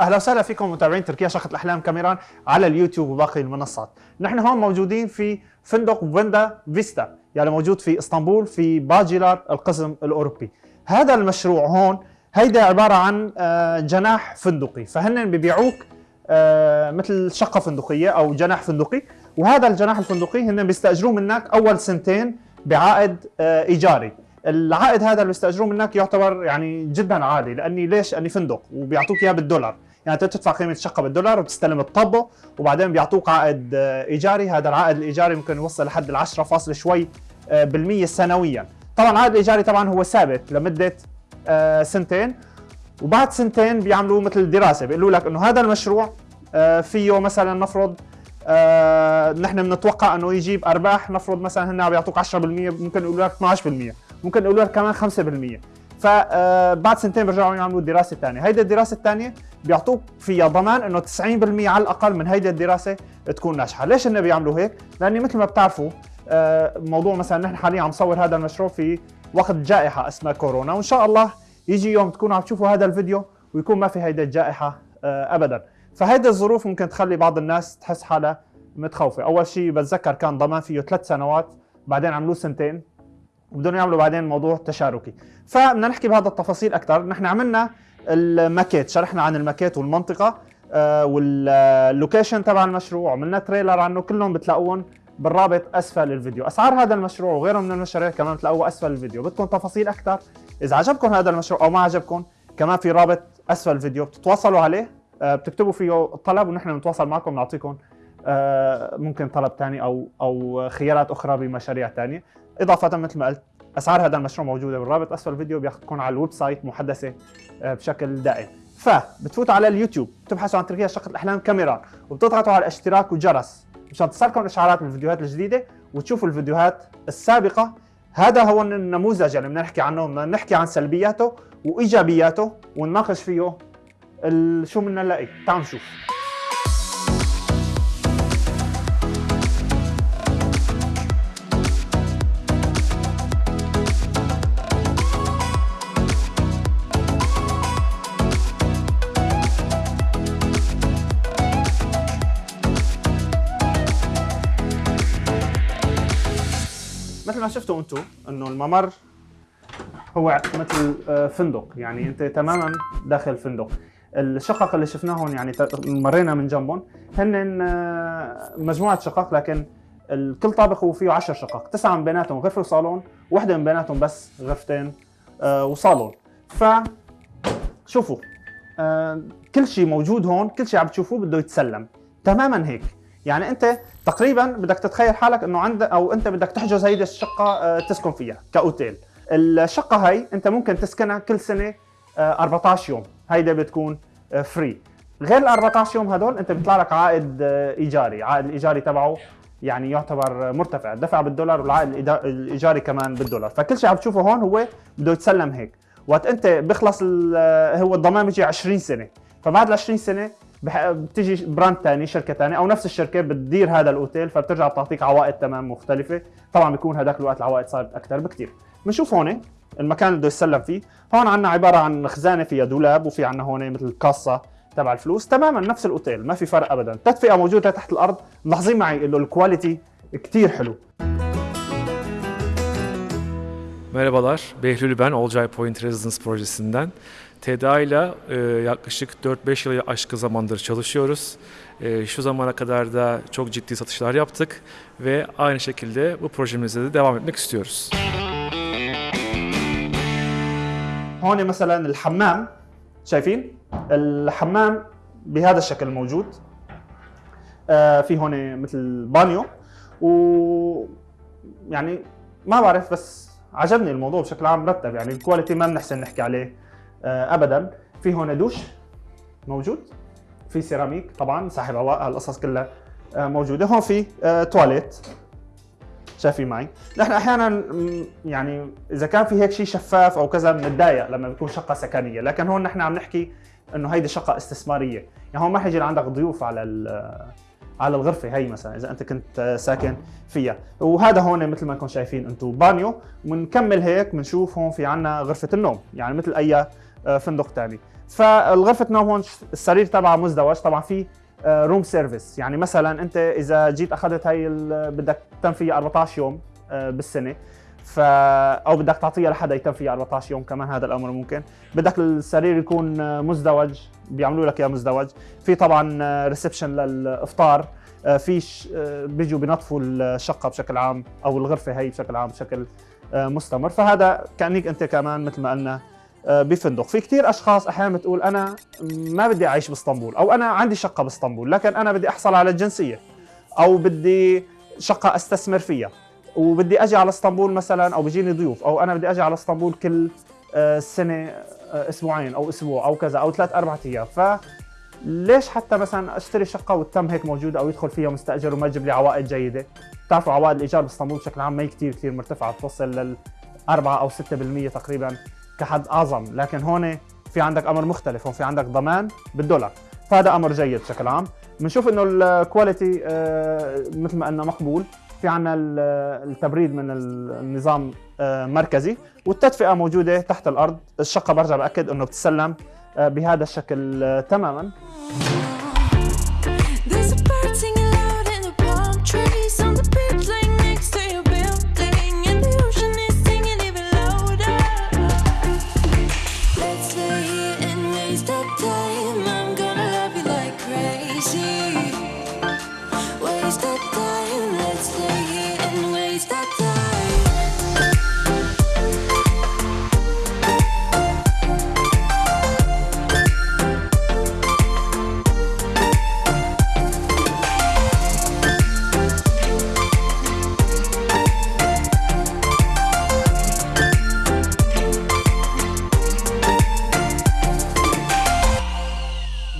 أهلا وسهلا فيكم متابعين تركيا شقة الأحلام كاميران على اليوتيوب وباقي المنصات. نحن هون موجودين في فندق فيندا فيستا يعني موجود في إسطنبول في باجيلار القسم الأوروبي. هذا المشروع هون هيدا عبارة عن آه، جناح فندقي. فهن ببيعوك آه، مثل شقة فندقية أو جناح فندقي. وهذا الجناح الفندقي هن بيستأجروه منك أول سنتين بعائد آه، إيجاري. العائد هذا اللي بيستأجروه منك يعتبر يعني جدا عالي لأني ليش؟ لأني فندق وبيعطوك إياه بالدولار. يعني أنت تدفع قيمة الشقه بالدولار وبتستلم الطبة وبعدين بيعطوك عائد آه، إيجاري. هذا العائد الإيجاري ممكن يوصل لحد ال 10 فاصل شوي آه، بالمية سنويا. طبعا العائد الايجاري طبعا هو ثابت لمدة آه، سنتين. وبعد سنتين بيعملوا مثل دراسه بيقولوا لك إنه هذا المشروع فيه مثلا نفرض نحن بنتوقع إنه يجيب أرباح نفرض مثلا هن عم يعطوك 10% ممكن يقولوا لك 12% ممكن يقولوا لك كمان 5% فبعد سنتين بيرجعوا يعملوا دراسة ثانية، هيدي الدراسة الثانية بيعطوك فيها ضمان إنه 90% على الأقل من هيدي الدراسة تكون ناجحة، ليش هن بيعملوا هيك؟ لأني مثل ما بتعرفوا آه، موضوع مثلا نحن حاليا عم نصور هذا المشروع في وقت جائحة اسمها كورونا وإن شاء الله يجي يوم تكونوا عم تشوفوا هذا الفيديو ويكون ما في هيدي الجائحة آه، ابدا، فهيدي الظروف ممكن تخلي بعض الناس تحس حالها متخوفة، أول شيء بتذكر كان ضمان فيه ثلاث سنوات بعدين عملوه سنتين. وبدهم يعملوا بعدين موضوع تشاركي. فبدنا نحكي بهذا التفاصيل أكثر نحن عملنا الماكيت شرحنا عن الماكيت والمنطقة آه، وال location تبع المشروع عملنا trailer عنه كلهم بتلاقوهم بالرابط أسفل الفيديو. أسعار هذا المشروع وغيره من المشاريع كمان بتلاقوه أسفل الفيديو. بدكم تفاصيل أكثر إذا عجبكم هذا المشروع أو ما عجبكم كمان في رابط أسفل الفيديو بتتواصلوا عليه آه، بتكتبوا فيه طلب ونحن بنتواصل معكم نعطيكم آه، ممكن طلب ثاني أو أو خيارات أخرى بمشاريع ثانية إضافة مثل ما قلت أسعار هذا المشروع موجودة بالرابط أسفل الفيديو بياخذكم على ال website محدثة آه، بشكل دائم. فبتفوتوا على اليوتيوب بتبحثوا عن تركيا شقه الأحلام كاميرا وبتضغطوا على الاشتراك والجرس مشان تصلكم إشعارات بالفيديوهات الجديدة وتشوفوا الفيديوهات السابقة. هذا هو النموذج اللي بدنا نحكي عنه بدنا نحكي عن سلبياته وإيجابياته ونناقش فيه شو بدنا نلاقي. تعالوا نشوف. مثل ما شفتوا أنتم انه الممر هو مثل آه، فندق. يعني انت تماما داخل فندق. الشقق اللي شفناهم يعني مرينا من جنبهم. هن آه، مجموعة شقق لكن كل طابق هو فيه 10 شقق. تسعة من بيناتهم غرفة وصالون وحدة من بيناتهم بس غرفتين آه، وصالون. ف شوفوا كل شيء موجود هون كل شيء عم تشوفوه بده يتسلم. تماما هيك. يعني انت تقريبا بدك تتخيل حالك إنه عندك أو انت بدك تحجز هيدي الشقة آه، تسكن فيها كأوتيل. الشقة هي انت ممكن تسكنها كل سنة 14 آه، يوم. هيدا بتكون free آه، غير ال 14 يوم هدول انت بيطلع لك عائد إيجاري. عائد الإيجاري تبعه يعني يعتبر مرتفع. دفع بالدولار والعائد الإيجاري كمان بالدولار. فكل شيء عم تشوفه هون هو بده يتسلم هيك. وقت انت بيخلص هو الضمان بيجي 20 سنة. فبعد ال 20 سنة بتيجي brand ثاني شركة ثانية أو نفس الشركة بتدير هذا الأوتيل فبترجع بتعطيك عوائد تمام مختلفة. طبعا بيكون هذاك الوقت العوائد صارت أكثر بكثير بنشوف هون المكان اللي بده يسلم فيه. هون عندنا عبارة عن خزانة فيها دولاب وفي عندنا هون مثل كاسة تبع الفلوس. تماما نفس الأوتيل ما في فرق ابدا. تدفئة موجودة تحت الأرض ملاحظين معي إنه الكواليتي كثير حلو. Merhabalar, Behlül ben, Olcay Point Residence projesinden. TEDA ile e, yaklaşık 4-5 yılı aşkı zamandır çalışıyoruz. E, şu zamana kadar da çok ciddi satışlar yaptık ve aynı şekilde bu projemizde de devam etmek istiyoruz. هون مثلا الحمام شايفين الحمام بهذا الشكل موجود آه في هون مثل بانيو و يعني ما بعرف بس عجبني الموضوع بشكل عام مرتب يعني ال quality ما بنحسن نحكي عليه آه، ابدا. في هون دوش موجود. في سيراميك طبعا ساحب هواء هالقصص كلها آه، موجودة. هون في آه، تواليت. شايفين معي؟ نحن أحيانا يعني إذا كان في هيك شيء شفاف أو كذا بنتضايق لما بتكون شقة سكنية. لكن هون نحن عم نحكي إنه هيدي شقة استثمارية. يعني هون ما حيجي عندك ضيوف على على الغرفة هي مثلا إذا أنت كنت ساكن فيها. وهذا هون مثل ما انكم شايفين أنتم بانيو. بنكمل هيك بنشوف هون في عنا غرفة النوم. يعني مثل أي آه، فندق ثاني فالغرفة نوم هون السرير تبعها مزدوج. طبعا في room service يعني مثلا أنت إذا جيت أخذت هي بدك تتم فيها 14 يوم آه، بالسنة. ف أو بدك تعطيها لحدا يتم فيها 14 يوم كمان هذا الأمر ممكن. بدك السرير يكون مزدوج بيعملوا لك إياه مزدوج. في طبعا reception للإفطار. آه، في آه، بيجوا بينظفوا الشقة بشكل عام أو الغرفة هي بشكل عام بشكل مستمر. فهذا كأنك أنت كمان مثل ما قلنا بفندق. في كثير أشخاص أحيانا بتقول أنا ما بدي أعيش بإسطنبول أو أنا عندي شقة بإسطنبول لكن أنا بدي أحصل على الجنسية أو بدي شقة أستثمر فيها وبدي أجي على إسطنبول مثلا أو بيجيني ضيوف أو أنا بدي أجي على إسطنبول كل آه، سنة آه، أسبوعين أو أسبوع أو كذا أو ثلاث أربع أيام. ف ليش حتى مثلا أشتري شقة وتم هيك موجودة أو يدخل فيها مستأجر وما تجيب لي عوائد جيدة؟ بتعرفوا عوائد الإيجار بإسطنبول بشكل عام ما هي كثير كثير مرتفعة بتوصل لل 4 أو 6% تقريبا. كحد أعظم. لكن هون في عندك أمر مختلف هون في عندك ضمان بالدولار. فهذا أمر جيد بشكل عام. بنشوف إنه الكواليتي آه، مثل ما قلنا مقبول. في عنا التبريد من النظام آه، مركزي. والتدفئة موجودة تحت الأرض. الشقة برجع بأكد إنه بتسلم آه، بهذا الشكل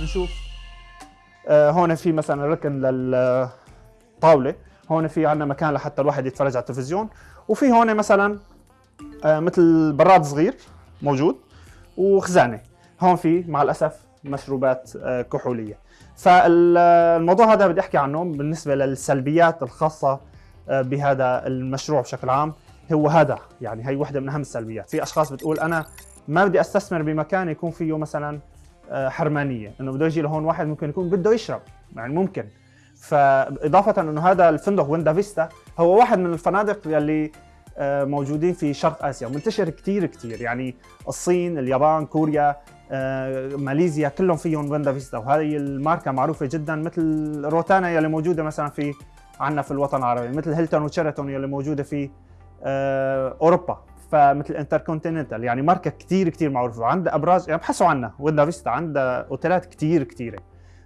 آه، تماما هون في مثلا ركن للطاولة. هون في عندنا مكان لحتى الواحد يتفرج على التلفزيون. وفي هون مثلا آه، مثل براد صغير موجود وخزانة. هون في مع الأسف مشروبات آه، كحولية. فالموضوع هذا بدي أحكي عنه بالنسبة للسلبيات الخاصة آه، بهذا المشروع بشكل عام. هو هذا يعني هي وحدة من أهم السلبيات. في أشخاص بتقول أنا ما بدي أستثمر بمكان يكون فيه مثلا حرمانية إنه بده يجي لهون واحد ممكن يكون بده يشرب يعني ممكن. فإضافة إنه هذا الفندق ويندام فيستا هو واحد من الفنادق يلي آه، موجودين في شرق آسيا منتشر كثير كثير يعني الصين اليابان كوريا آه، ماليزيا كلهم فيهم ويندام فيستا وهذه الماركة معروفة جدا مثل روتانا يلي موجودة مثلا في عندنا في الوطن العربي مثل هيلتون وشيراتون يلي موجودة في آه، أوروبا. فمثل انتركونتيننتال يعني ماركة كثير كثير معروفة. وعندها أبراج يعني بحثوا عنها ويندام فيستا عندها أوتيلات كثير كثيره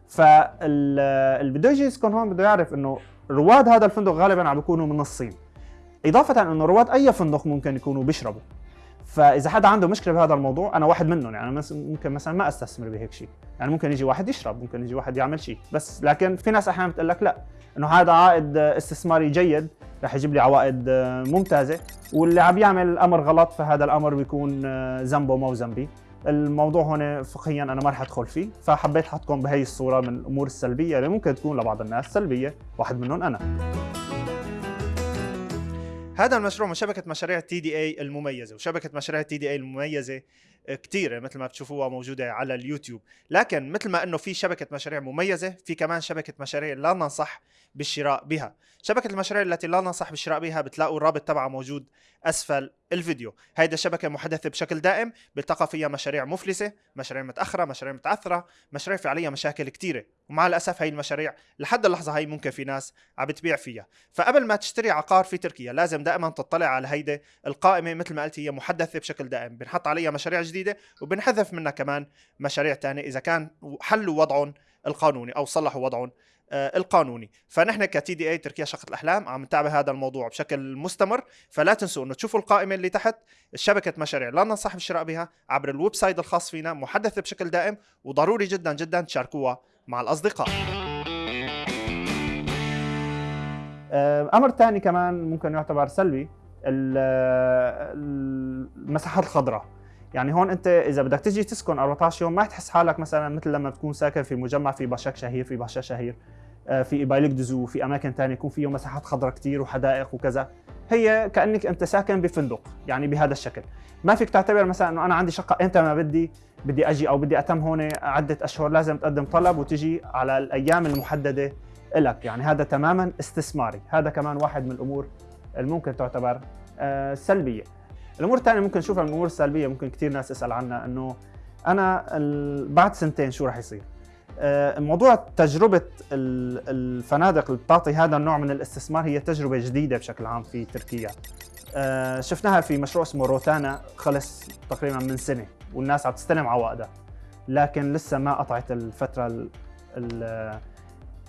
فاللي بده يجي يسكن هون بده يعرف إنه رواد هذا الفندق غالبا عم بيكونوا من الصين. إضافة إنه رواد أي فندق ممكن يكونوا بيشربوا. فإذا حدا عنده مشكلة بهذا الموضوع أنا واحد منهم يعني ممكن مثلا ما أستثمر بهيك شيء يعني ممكن يجي واحد يشرب ممكن يجي واحد يعمل شيء بس لكن في ناس أحيانا بتقول لك لا إنه هذا عائد استثماري جيد رح يجيب لي عوائد ممتازة واللي عم يعمل الامر غلط فهذا الأمر بيكون ذنبه مو ذنبي. الموضوع هون فقهيا أنا ما رح أدخل فيه. فحبيت أحطكم بهي الصورة من الأمور السلبية اللي ممكن تكون لبعض الناس سلبية واحد منهم أنا. هذا المشروع من شبكة مشاريع تي دي إي المميزة وشبكة مشاريع تي دي إي المميزة كثيره مثل ما بتشوفوها موجودة على اليوتيوب. لكن مثل ما إنه في شبكة مشاريع مميزة في كمان شبكة مشاريع لا ننصح بالشراء بها. شبكة المشاريع التي لا ننصح بالشراء بها بتلاقوا الرابط تبعها موجود أسفل الفيديو. هيدا الشبكة محدثة بشكل دائم بيلتقى فيها مشاريع مفلسة مشاريع متأخرة مشاريع متعثرة مشاريع في عليها مشاكل كثيره ومع الأسف هي المشاريع لحد اللحظة هي ممكن في ناس عم بتبيع فيها. فقبل ما تشتري عقار في تركيا لازم دائما تطلع على هيدي القائمة مثل ما قلت هي محدثة بشكل دائم. بنحط عليها مشاريع جديدة وبنحذف منها كمان مشاريع ثانية إذا كان حلوا وضعهم القانوني أو صلحوا وضعهم آه، القانوني. فنحن كتي دي اي تركيا شقة الأحلام عم نتابع هذا الموضوع بشكل مستمر. فلا تنسوا إنه تشوفوا القائمة اللي تحت شبكة مشاريع لا ننصح بالشراء بها عبر ال website الخاص فينا محدثة بشكل دائم وضروري جدا جدا تشاركوها مع الأصدقاء. آه، أمر ثاني كمان ممكن يعتبر سلبي المساحات الخضراء. يعني هون انت إذا بدك تجي تسكن 14 يوم ما تحس حالك مثلا مثل لما تكون ساكن في مجمع في باشاك شهير في باشا شهير آه، في بايلك دزو في أماكن ثانية يكون فيه مساحات خضراء كثير وحدائق وكذا. هي كأنك أنت ساكن بفندق يعني بهذا الشكل. ما فيك تعتبر مثلا إنه أنا عندي شقة إمتى ما بدي بدي أجي أو بدي أتم هون عدة أشهر لازم تقدم طلب وتجي على الأيام المحددة لك يعني هذا تماما استثماري. هذا كمان واحد من الأمور اللي ممكن تعتبر آه، سلبية. الأمور الثانية ممكن نشوفها من الأمور السلبية ممكن كثير ناس تسأل عنها إنه أنا بعد سنتين شو راح يصير؟ آه، موضوع تجربة الفنادق اللي بتعطي هذا النوع من الاستثمار هي تجربة جديدة بشكل عام في تركيا. آه، شفناها في مشروع اسمه روتانا خلص تقريبا من سنة والناس عم تستلم عوائدها. لكن لسه ما قطعت الفترة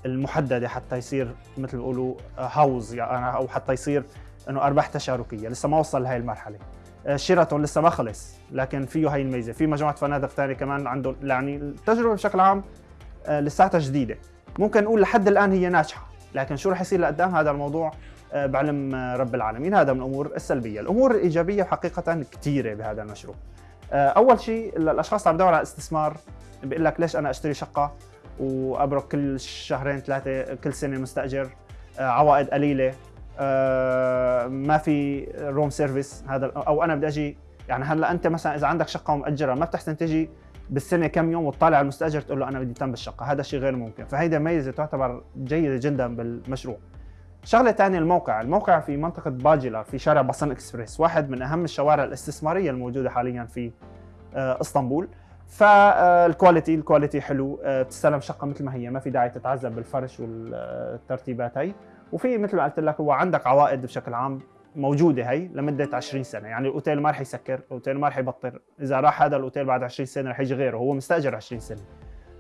المحددة حتى يصير مثل بيقولوا هاوز يعني أو حتى يصير إنه أرباح تشاركية لسه ما وصل لهي المرحلة. آه، شيراتون لسه ما خلص لكن فيه هي الميزة. في مجموعة فنادق ثانية كمان عندهم يعني التجربة بشكل عام آه، لساتها جديدة. ممكن نقول لحد الآن هي ناجحة لكن شو رح يصير لقدام؟ هذا الموضوع آه، بعلم رب العالمين. هذا من الأمور السلبية. الأمور الإيجابية حقيقة كثيرة بهذا المشروع. أول شيء الأشخاص عم يدوروا على استثمار بيقول لك ليش أنا أشتري شقة وأأجره كل شهرين ثلاثة كل سنة مستأجر عوائد قليلة. ما في room service هذا أو أنا بدي أجي يعني هلأ أنت مثلا إذا عندك شقة ومأجرها ما بتحسن تجي بالسنة كم يوم وتطالع المستأجر تقول له أنا بدي أتم بالشقة. هذا الشيء غير ممكن. فهيدا ميزة تعتبر جيدة جدا بالمشروع. شغلة ثانية الموقع. الموقع في منطقة باجيلار في شارع باسن إكسبريس واحد من أهم الشوارع الاستثمارية الموجودة حاليا في آه، إسطنبول. فال quality ال quality حلو. آه، بتستلم شقة مثل ما هي ما في داعي تتعذب بالفرش والترتيبات هي وفي مثل ما قلت لك هو عندك عوائد بشكل عام موجودة هي لمدة 20 سنة. يعني الأوتيل ما رح يسكر الأوتيل ما رح يبطل إذا راح هذا الأوتيل بعد 20 سنة رح يجي غيره هو مستأجر 20 سنة.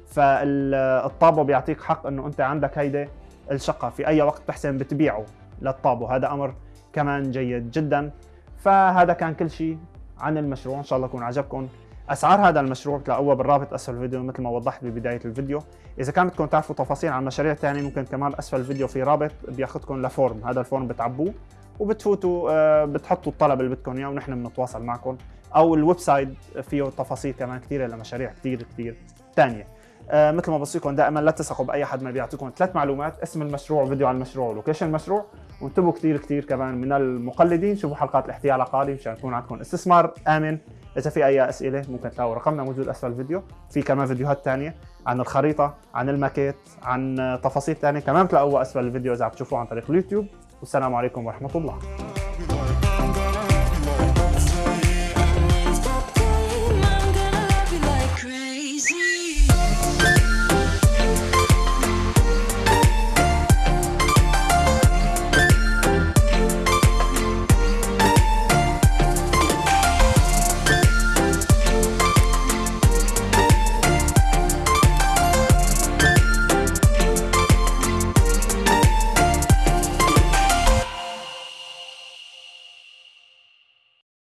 فالطابو بيعطيك حق إنه أنت عندك هيدي الشقة في أي وقت بحسن بتبيعه للطابو. هذا أمر كمان جيد جدا. فهذا كان كل شيء. عن المشروع. إن شاء الله يكون عجبكم. أسعار هذا المشروع بتلاقوها بالرابط أسفل الفيديو مثل ما وضحت ببداية الفيديو. إذا كان بدكم تعرفوا تفاصيل عن مشاريع ثانية ممكن كمان أسفل الفيديو في رابط بياخذكم ل form. هذا ال form بتعبوه وبتفوتوا آه، بتحطوا الطلب اللي بدكم إياه ونحن بنتواصل معكم. أو ال website فيه تفاصيل كمان كثيره لمشاريع كثير كثير ثانية آه مثل ما بوصيكم دائما لا تثقوا بأي حد ما بيعطيكم ثلاث معلومات اسم المشروع وفيديو عن المشروع و location المشروع وانتبهوا كثير كثير كمان من المقلدين شوفوا حلقات الاحتيال العقاري مشان يكون عندكم استثمار آمن. إذا في أي أسئلة ممكن تلاقوا رقمنا موجود أسفل الفيديو. في كمان فيديوهات ثانية عن الخريطة عن الماكيت عن تفاصيل ثانية كمان بتلاقوها أسفل الفيديو إذا عم تشوفوه عن طريق اليوتيوب. والسلام عليكم ورحمة الله.